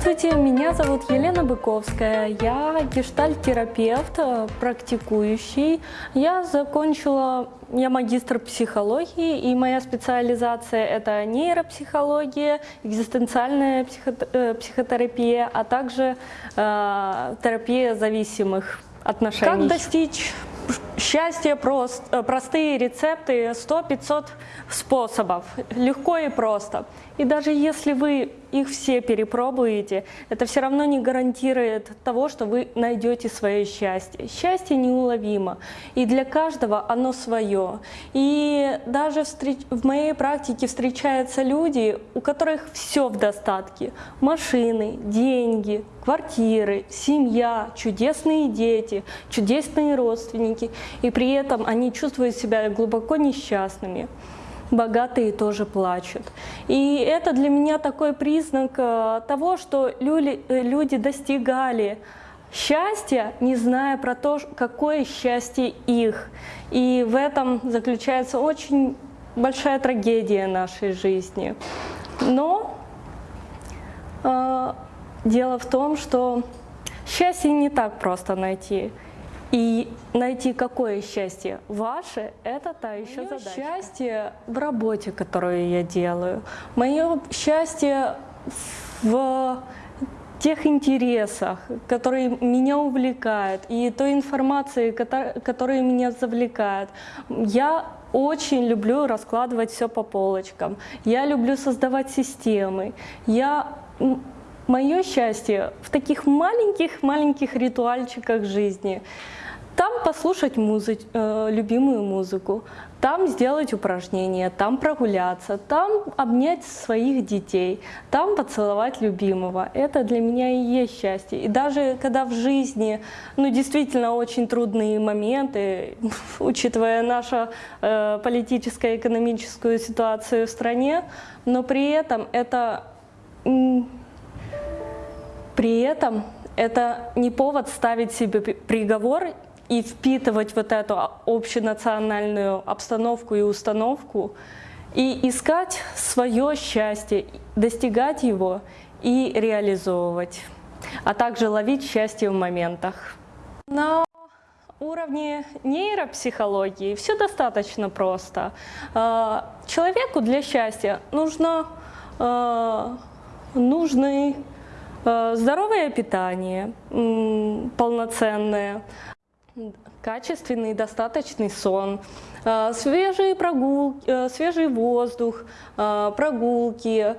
Здравствуйте, меня зовут Елена Быковская. Я гештальт-терапевт, э, практикующий. Я закончила, я магистр психологии, и моя специализация это нейропсихология, экзистенциальная э, психотерапия, а также э, терапия зависимых отношений. Как достичь счастья прост, э, простые рецепты, 100-500 способов, легко и просто. И даже если вы их все перепробуете, это все равно не гарантирует того, что вы найдете свое счастье. Счастье неуловимо, и для каждого оно свое. И даже в моей практике встречаются люди, у которых все в достатке. Машины, деньги, квартиры, семья, чудесные дети, чудесные родственники. И при этом они чувствуют себя глубоко несчастными богатые тоже плачут. И это для меня такой признак э, того, что э, люди достигали счастья, не зная про то, какое счастье их. И в этом заключается очень большая трагедия нашей жизни. Но э, дело в том, что счастье не так просто найти. И найти какое счастье ваше, это та еще Мое задача. счастье в работе, которую я делаю. Мое счастье в тех интересах, которые меня увлекают, и той информации, которая меня завлекает. Я очень люблю раскладывать все по полочкам. Я люблю создавать системы. Я Мое счастье в таких маленьких-маленьких ритуальчиках жизни. Там послушать музык, э, любимую музыку, там сделать упражнения, там прогуляться, там обнять своих детей, там поцеловать любимого. Это для меня и есть счастье. И даже когда в жизни, ну, действительно очень трудные моменты, учитывая нашу э, политическую экономическую ситуацию в стране, но при этом это при этом это не повод ставить себе приговор и впитывать вот эту общенациональную обстановку и установку, и искать свое счастье, достигать его и реализовывать, а также ловить счастье в моментах. На уровне нейропсихологии все достаточно просто. А, человеку для счастья нужно а, нужный здоровое питание, полноценное, качественный достаточный сон, э, свежие прогулки, э, свежий воздух, прогулки,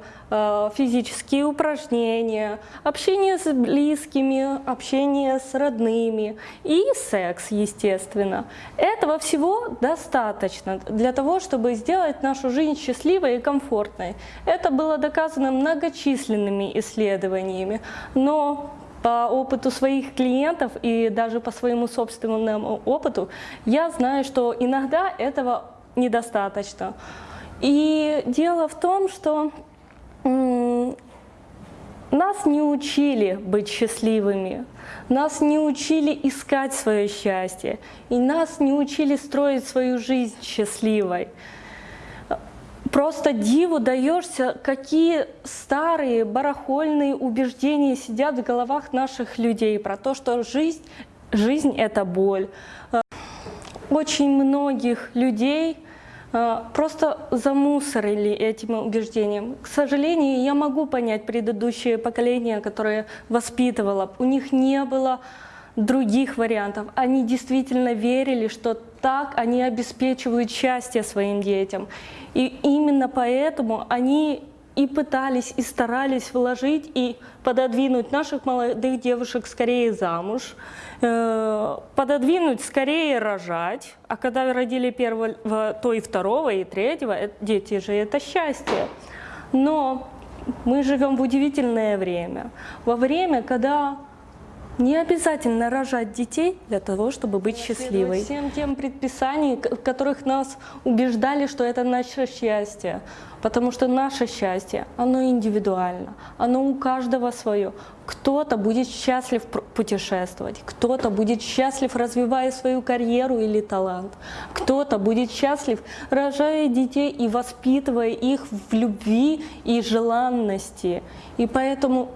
физические упражнения, общение с близкими, общение с родными и секс, естественно. Этого всего достаточно для того, чтобы сделать нашу жизнь счастливой и комфортной. Это было доказано многочисленными исследованиями, но по опыту своих клиентов и даже по своему собственному опыту, я знаю, что иногда этого недостаточно. И дело в том, что нас не учили быть счастливыми, нас не учили искать свое счастье, и нас не учили строить свою жизнь счастливой. Просто диву даешься, какие старые барахольные убеждения сидят в головах наших людей про то, что жизнь, жизнь – это боль. Э, очень многих людей э, просто замусорили этим убеждением. К сожалению, я могу понять предыдущее поколение, которое воспитывало. У них не было других вариантов. Они действительно верили, что так они обеспечивают счастье своим детям. И именно поэтому они и пытались, и старались вложить и пододвинуть наших молодых девушек скорее замуж, э, пододвинуть скорее рожать, а когда родили первого, то и второго, и третьего, дети же это счастье. Но мы живем в удивительное время, во время, когда не обязательно рожать детей для того, чтобы быть счастливой. Всем тем предписаниям, в которых нас убеждали, что это наше счастье. Потому что наше счастье, оно индивидуально, оно у каждого свое. Кто-то будет счастлив путешествовать, кто-то будет счастлив, развивая свою карьеру или талант, кто-то будет счастлив, рожая детей и воспитывая их в любви и желанности. И поэтому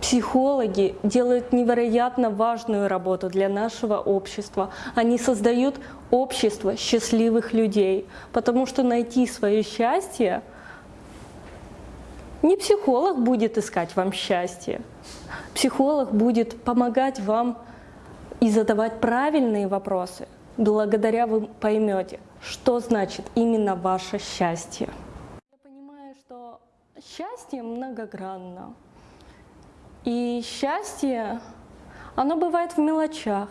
психологи делают невероятно важную работу для нашего общества. Они создают общество счастливых людей, потому что найти свое счастье не психолог будет искать вам счастье, психолог будет помогать вам и задавать правильные вопросы. Благодаря вы поймете, что значит именно ваше счастье. Я понимаю, что счастье многогранно. И счастье, оно бывает в мелочах.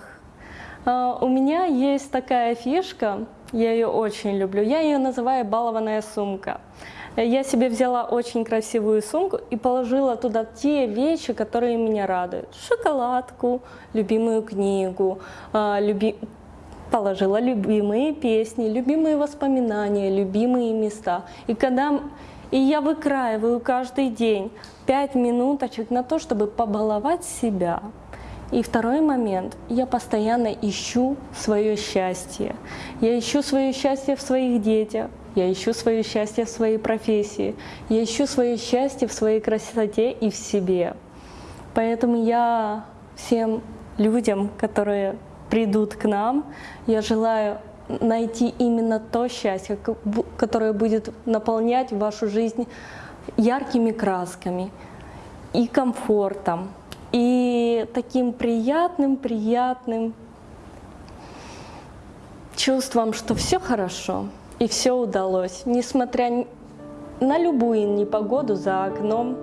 А, у меня есть такая фишка, я ее очень люблю, я ее называю балованная сумка. Я себе взяла очень красивую сумку и положила туда те вещи, которые меня радуют. Шоколадку, любимую книгу, а, люби... положила любимые песни, любимые воспоминания, любимые места. И когда и я выкраиваю каждый день 5 минуточек на то, чтобы побаловать себя. И второй момент, я постоянно ищу свое счастье. Я ищу свое счастье в своих детях, я ищу свое счастье в своей профессии, я ищу свое счастье в своей красоте и в себе. Поэтому я всем людям, которые придут к нам, я желаю найти именно то счастье, которое будет наполнять вашу жизнь яркими красками и комфортом, и таким приятным, приятным чувством, что все хорошо и все удалось, несмотря на любую непогоду за окном,